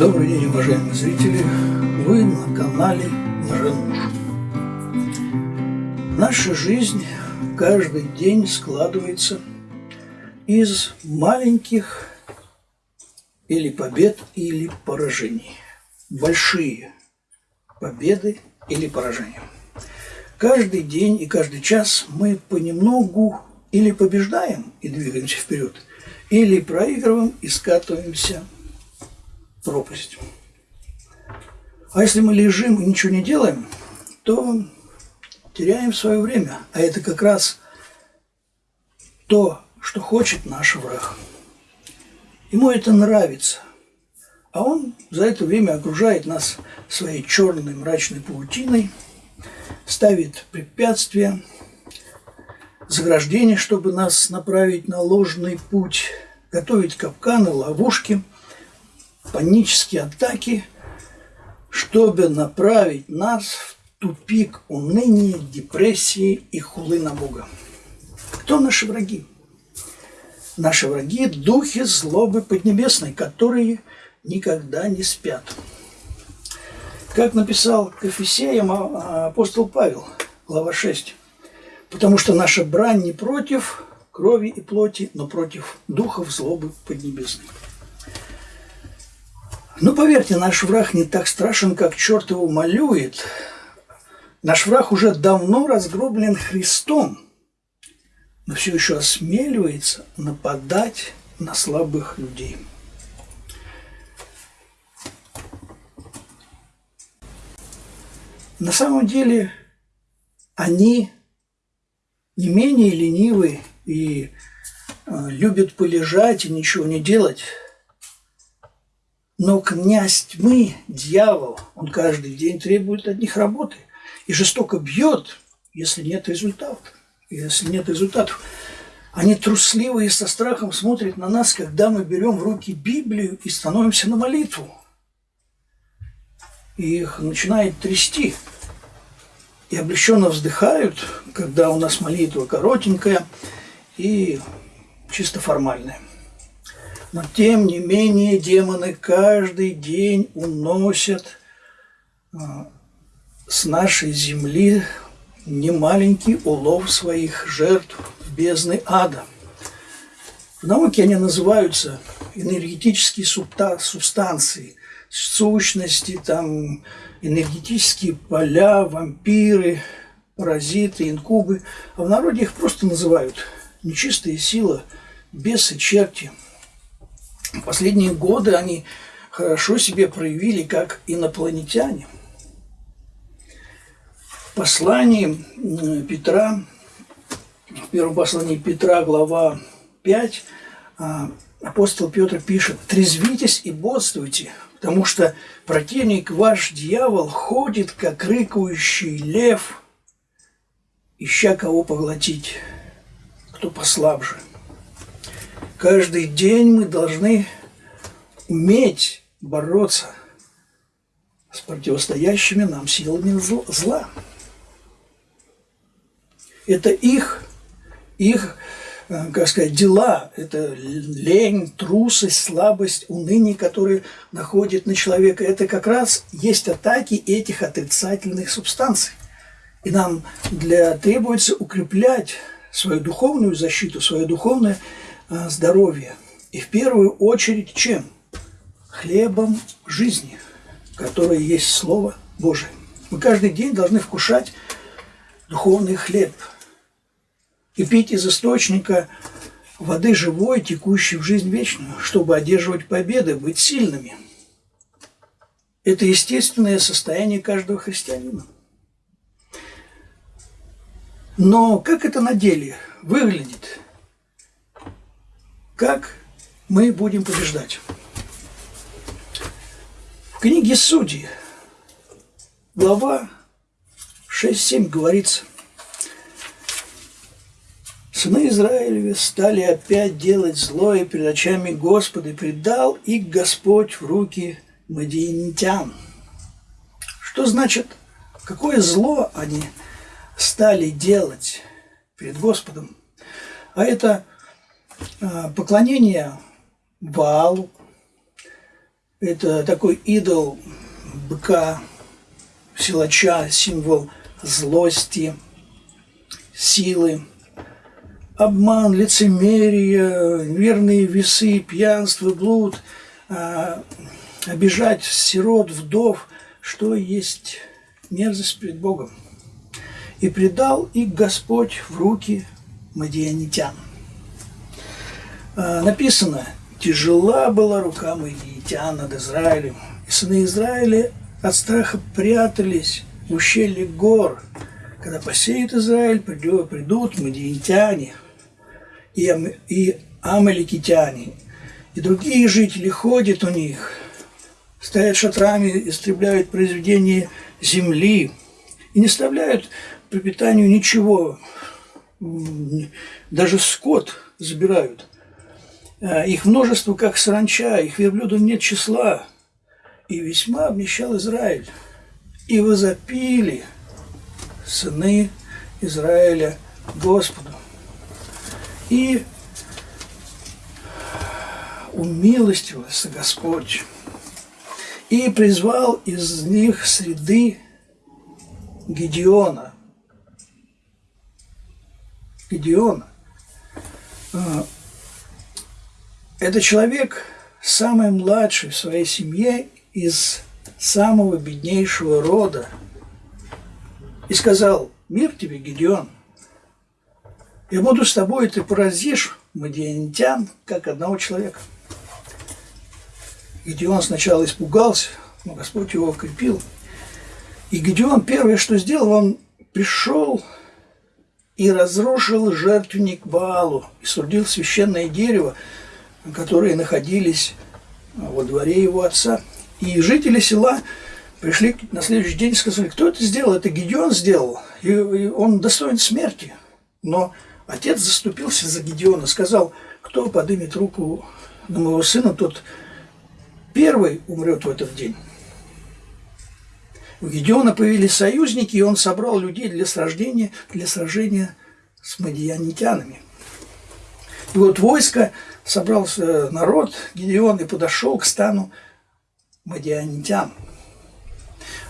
Добрый день, уважаемые зрители! Вы на канале Лжемуж. Наша жизнь каждый день складывается из маленьких или побед, или поражений. Большие победы или поражения. Каждый день и каждый час мы понемногу или побеждаем и двигаемся вперед, или проигрываем и скатываемся пропасть. А если мы лежим и ничего не делаем, то теряем свое время. А это как раз то, что хочет наш враг. Ему это нравится. А он за это время окружает нас своей черной мрачной паутиной, ставит препятствия, заграждения, чтобы нас направить на ложный путь, готовить капканы, ловушки – панические атаки, чтобы направить нас в тупик уныния, депрессии и хулы на Бога. Кто наши враги? Наши враги – духи злобы поднебесной, которые никогда не спят. Как написал к Ефесеям апостол Павел, глава 6. Потому что наша брань не против крови и плоти, но против духов злобы поднебесной. Ну, поверьте, наш враг не так страшен, как черт его малюет. Наш враг уже давно разгроблен Христом, но все еще осмеливается нападать на слабых людей. На самом деле они не менее ленивы и э, любят полежать и ничего не делать – но князь тьмы, дьявол, он каждый день требует от них работы и жестоко бьет, если нет результатов. Если нет результатов. Они трусливые со страхом смотрят на нас, когда мы берем в руки Библию и становимся на молитву. И их начинает трясти. И облегченно вздыхают, когда у нас молитва коротенькая и чисто формальная. Но тем не менее демоны каждый день уносят а, с нашей земли немаленький улов своих жертв в бездны ада. В науке они называются энергетические субстанции, сущности, там, энергетические поля, вампиры, паразиты, инкубы. А в народе их просто называют нечистые силы, бесы, черти – в последние годы они хорошо себе проявили как инопланетяне. В послании Петра, в первом послании Петра, глава 5, а, апостол Петр пишет, «Трезвитесь и бодствуйте, потому что противник ваш дьявол ходит, как рыкающий лев, ища кого поглотить, кто послабже». Каждый день мы должны уметь бороться с противостоящими нам силами зла. Это их, их, э, как сказать, дела, это лень, трусость, слабость, уныние, которые находят на человека. Это как раз есть атаки этих отрицательных субстанций. И нам для, требуется укреплять свою духовную защиту, свое духовное здоровья. И в первую очередь чем? Хлебом жизни, которое есть Слово Божие. Мы каждый день должны вкушать духовный хлеб и пить из источника воды живой, текущей в жизнь вечную, чтобы одерживать победы, быть сильными. Это естественное состояние каждого христианина. Но как это на деле выглядит? Как мы будем побеждать? В книге Судьи, глава 6-7 говорится, Сыны Израилевы стали опять делать злое перед очами Господа, и предал их Господь в руки мадиинитян. Что значит, какое зло они стали делать перед Господом? А это поклонение Ваалу, Это такой идол быка, силача, символ злости, силы. Обман, лицемерие, верные весы, пьянство, блуд, а, обижать сирот, вдов, что есть мерзость пред Богом. И предал их Господь в руки мадианитян. А, написано, тяжела была рука мадианитян над Израилем, и сыны Израиля от страха прятались в ущелье гор. Когда посеет Израиль, придут, придут мадиантяне и, ам, и амаликитяне, и другие жители ходят у них, стоят шатрами, истребляют произведения земли и не оставляют пропитанию ничего, даже скот забирают. А, их множество, как саранча, их верблюдов нет числа. И весьма обнищал Израиль. И возопили сыны Израиля Господу. И умилостивился Господь и призвал из них среды Гедеона. Гедеона. Это человек самый младший в своей семье из самого беднейшего рода. И сказал, мир тебе, Гедеон, я буду с тобой, и ты поразишь мадианитян, как одного человека. Гедеон сначала испугался, но Господь его укрепил. И Гедеон первое, что сделал, он пришел и разрушил жертвенник Баалу и сурдил священное дерево, которые находились во дворе его отца. И жители села пришли на следующий день и сказали, кто это сделал? Это Гедеон сделал, и он достоин смерти. Но отец заступился за Гедеона, сказал, кто поднимет руку на моего сына, тот первый умрет в этот день. У Гедеона появились союзники, и он собрал людей для сражения, для сражения с мадианитянами. И вот войско, собрался народ, Гедеон и подошел к стану мадианитян.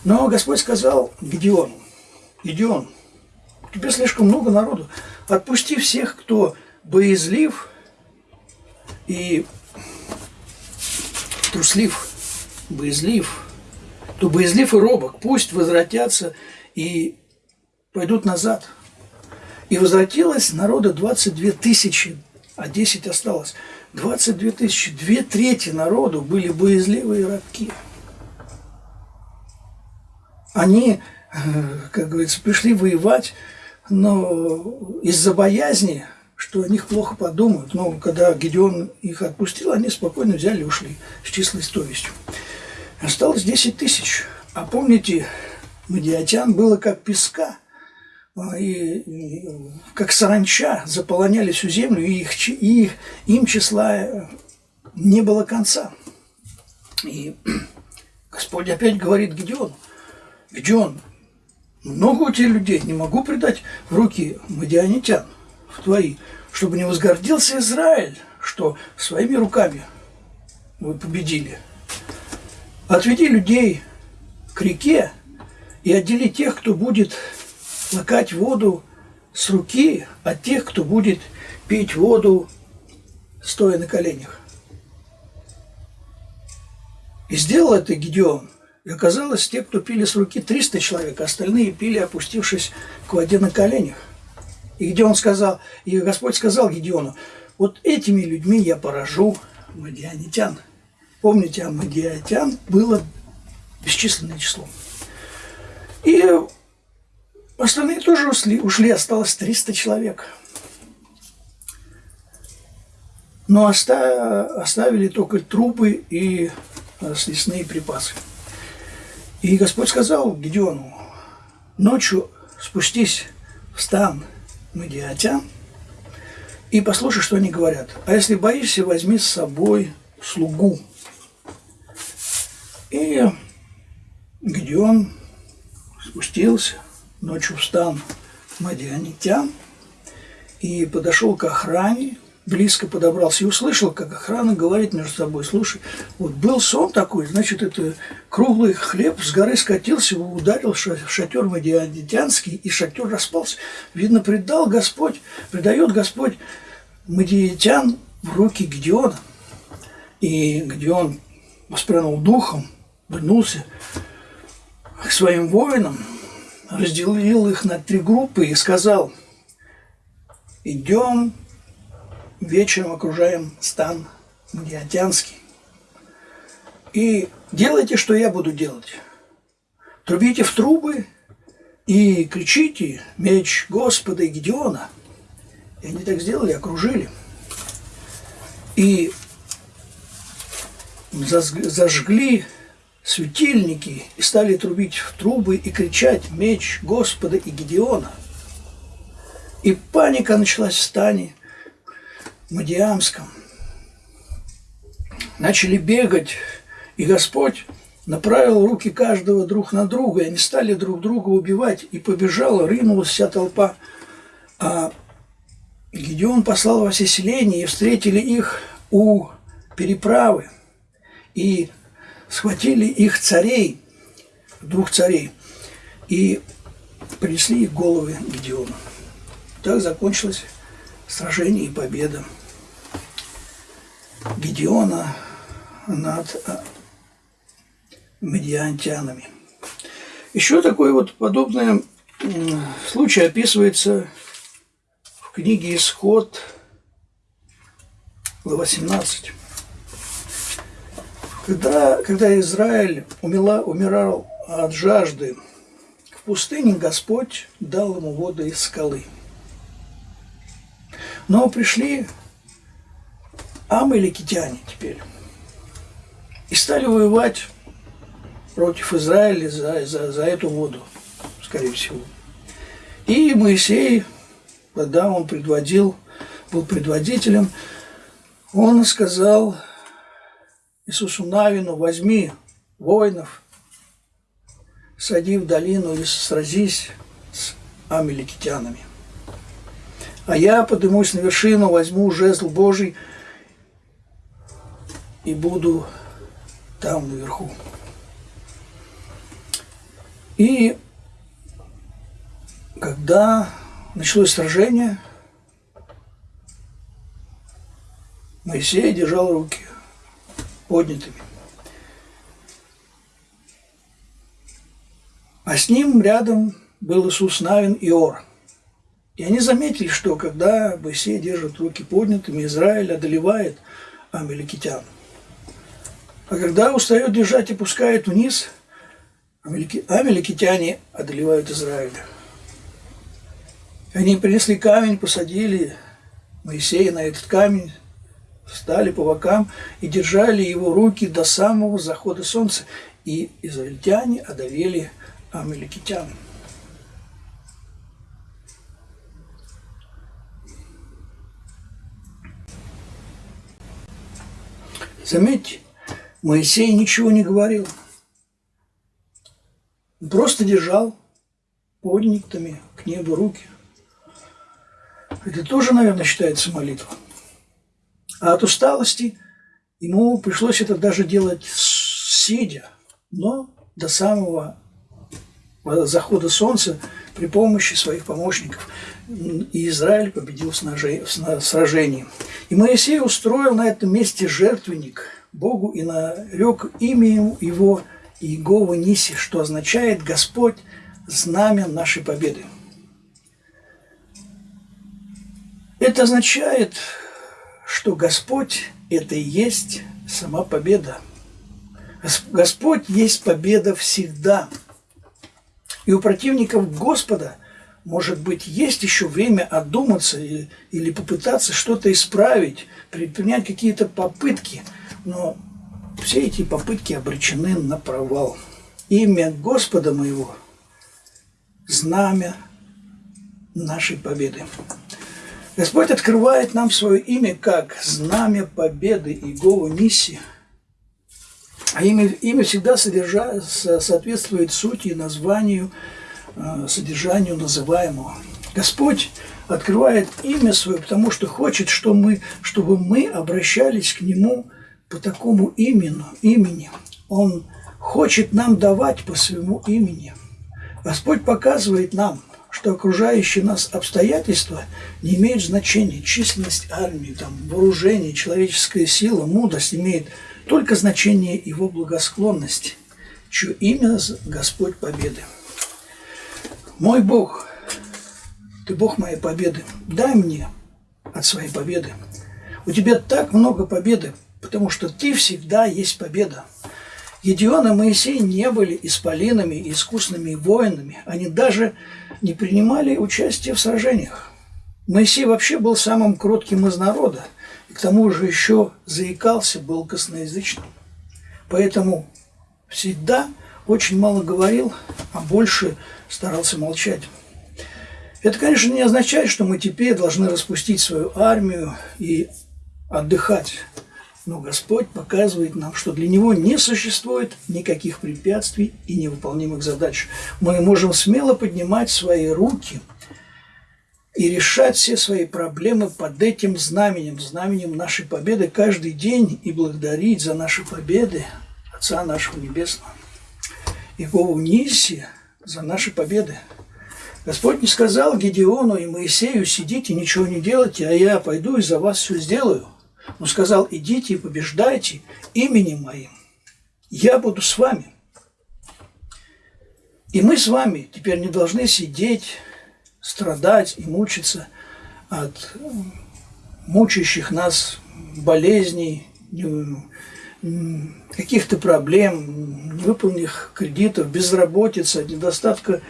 Но Господь сказал Гедеону, Гедеон, тебе слишком много народу, отпусти всех, кто боязлив и труслив, боязлив, то боязлив и робок, пусть возвратятся и пойдут назад. И возвратилось народа 22 тысячи, а 10 осталось. 22 тысячи, две трети народу были боязливые рабки. Они, э, как говорится, пришли воевать, но из-за боязни что о них плохо подумают. Но когда Гедеон их отпустил, они спокойно взяли и ушли с числой совестью. Осталось 10 тысяч. А помните, Мадиатян было как песка, и, как саранча заполоняли всю землю, и, их, и им числа не было конца. И Господь опять говорит Гедеону, Гедеон, много у тебя людей, не могу предать в руки мадианитян в твои, чтобы не возгордился Израиль, что своими руками вы победили. Отведи людей к реке и отдели тех, кто будет лакать воду с руки, от тех, кто будет пить воду, стоя на коленях. И сделал это Гедеон. И оказалось, те, кто пили с руки, 300 человек, а остальные пили, опустившись к воде на коленях. И где он сказал, и Господь сказал Гедеону, вот этими людьми я поражу мадианитян. Помните, а мадианитян было бесчисленное число. И остальные тоже ушли, ушли осталось 300 человек. Но оставили только трупы и э, съестные припасы. И Господь сказал Гедеону, ночью спустись в стан Медиатян, и послушай, что они говорят. А если боишься, возьми с собой слугу. И где он спустился ночью в стан Мадианитян и подошел к охране близко подобрался и услышал, как охрана говорит между собой, слушай, вот был сон такой, значит, это круглый хлеб с горы скатился, ударил шатер Мадианский, и шатер распался. Видно, предал Господь, предает Господь Мадиатян в руки Гедеона. И Гедеон воспрянул духом, вернулся к своим воинам, разделил их на три группы и сказал, идем вечером окружаем стан Мадиатянский. И делайте, что я буду делать. Трубите в трубы и кричите «Меч Господа и Гедеона». И они так сделали, окружили. И зажгли светильники и стали трубить в трубы и кричать «Меч Господа и Гедеона». И паника началась в стане, Мадиамском, начали бегать, и Господь направил руки каждого друг на друга, и они стали друг друга убивать, и побежала, рынулась вся толпа. А Гедеон послал во все селения, и встретили их у переправы, и схватили их царей, двух царей, и принесли их головы Гедеону. Так закончилось сражение и победа. Гедеона над а, медиантянами. Еще такой вот подобный случай описывается в книге «Исход», глава 17. Когда, когда Израиль умела, умирал от жажды, в пустыне Господь дал ему воду из скалы. Но пришли амаликитяне теперь. И стали воевать против Израиля за, за, за эту воду, скорее всего. И Моисей, когда он предводил, был предводителем, он сказал Иисусу Навину, возьми воинов, сади в долину и сразись с амеликитянами. А я поднимусь на вершину, возьму жезл Божий – и буду там наверху. И когда началось сражение, Моисей держал руки поднятыми. А с ним рядом был Иисус Навин и Ор. И они заметили, что когда Моисей держит руки поднятыми, Израиль одолевает амеликитян – а когда устает держать и пускает вниз, амеликитяне одолевают Израиль. Они принесли камень, посадили Моисея на этот камень, встали по бокам и держали его руки до самого захода солнца. И израильтяне одолели амеликитян. Заметьте, Моисей ничего не говорил. просто держал поднятыми к небу руки. Это тоже, наверное, считается молитва. А от усталости ему пришлось это даже делать сидя, но до самого захода солнца при помощи своих помощников. И Израиль победил в сражении. И Моисей устроил на этом месте жертвенник – Богу и нарек имя Его Иегова Ниси, что означает «Господь – знамя нашей победы». Это означает, что Господь – это и есть сама победа. Господь есть победа всегда. И у противников Господа, может быть, есть еще время одуматься или, попытаться что-то исправить, предпринять какие-то попытки – но все эти попытки обречены на провал. Имя Господа моего – знамя нашей победы. Господь открывает нам свое имя как знамя победы Иегову Ниси. А имя, имя всегда содержа, соответствует сути и названию, э, содержанию называемого. Господь открывает имя свое, потому что хочет, что мы, чтобы мы обращались к Нему по такому имени, имени. Он хочет нам давать по своему имени. Господь показывает нам, что окружающие нас обстоятельства не имеют значения. Численность армии, там, вооружение, человеческая сила, мудрость имеет только значение его благосклонности, чье имя Господь победы. Мой Бог, ты Бог моей победы, дай мне от своей победы. У тебя так много победы, потому что ты всегда есть победа. Гедеон и Моисей не были исполинами и искусными воинами. Они даже не принимали участие в сражениях. Моисей вообще был самым кротким из народа, и к тому же еще заикался, был косноязычным. Поэтому всегда очень мало говорил, а больше старался молчать. Это, конечно, не означает, что мы теперь должны распустить свою армию и отдыхать. Но Господь показывает нам, что для Него не существует никаких препятствий и невыполнимых задач. Мы можем смело поднимать свои руки и решать все свои проблемы под этим знаменем, знаменем нашей победы каждый день и благодарить за наши победы Отца нашего Небесного. Иегову Ниси за наши победы. Господь не сказал Гедеону и Моисею, сидите, ничего не делайте, а я пойду и за вас все сделаю – но сказал, идите и побеждайте именем моим. Я буду с вами. И мы с вами теперь не должны сидеть, страдать и мучиться от мучающих нас болезней, каких-то проблем, невыполненных кредитов, безработицы, от недостатка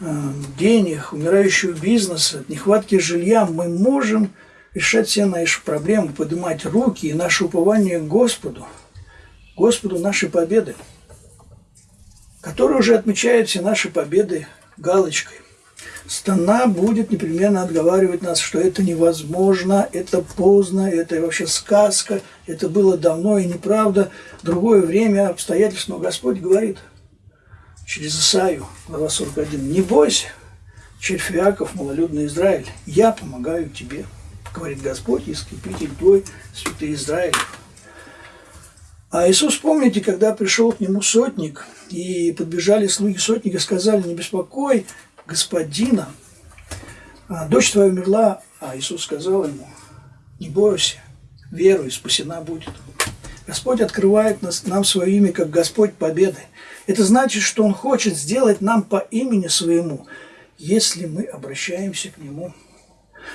э, денег, умирающего бизнеса, от нехватки жилья. Мы можем решать все наши проблемы, поднимать руки и наше упование Господу, Господу нашей победы, который уже отмечает все наши победы галочкой. Стана будет непременно отговаривать нас, что это невозможно, это поздно, это вообще сказка, это было давно и неправда, другое время, обстоятельства. Но Господь говорит через Исаию, глава 41, «Не бойся, червь Иаков, малолюдный Израиль, я помогаю тебе» говорит Господь, искупитель твой, святый Израиль. А Иисус, помните, когда пришел к нему сотник, и подбежали слуги сотника, сказали, не беспокой господина, а дочь твоя умерла, а Иисус сказал ему, не бойся, веруй, спасена будет. Господь открывает нас, нам свое имя как Господь Победы. Это значит, что Он хочет сделать нам по имени своему, если мы обращаемся к Нему.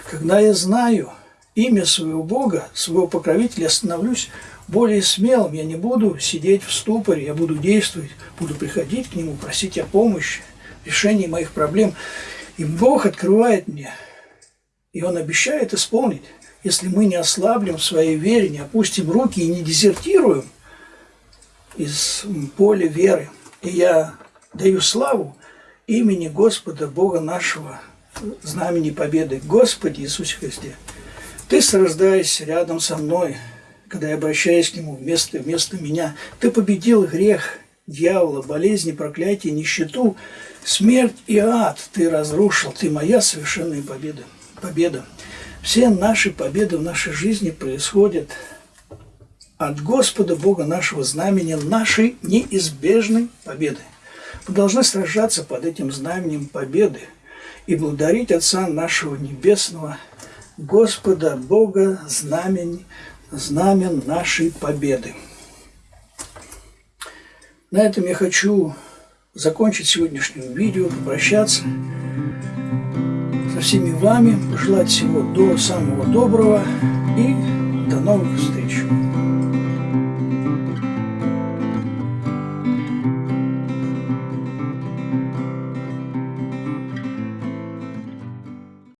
Когда я знаю имя своего Бога, своего покровителя, я становлюсь более смелым. Я не буду сидеть в ступоре, я буду действовать, буду приходить к Нему, просить о помощи, решении моих проблем. И Бог открывает мне, и Он обещает исполнить, если мы не ослаблем в своей вере, не опустим руки и не дезертируем из поля веры. И я даю славу имени Господа Бога нашего, знамени победы. Господи Иисусе Христе, Ты срождаешься рядом со мной, когда я обращаюсь к Нему вместо, вместо меня. Ты победил грех, дьявола, болезни, проклятие, нищету, смерть и ад. Ты разрушил, Ты моя совершенная победа. победа. Все наши победы в нашей жизни происходят от Господа Бога нашего знамени, нашей неизбежной победы. Мы должны сражаться под этим знаменем победы – и благодарить Отца нашего Небесного, Господа Бога, знамен, знамен нашей победы. На этом я хочу закончить сегодняшнее видео, попрощаться со всеми вами, пожелать всего до самого доброго и до новых встреч.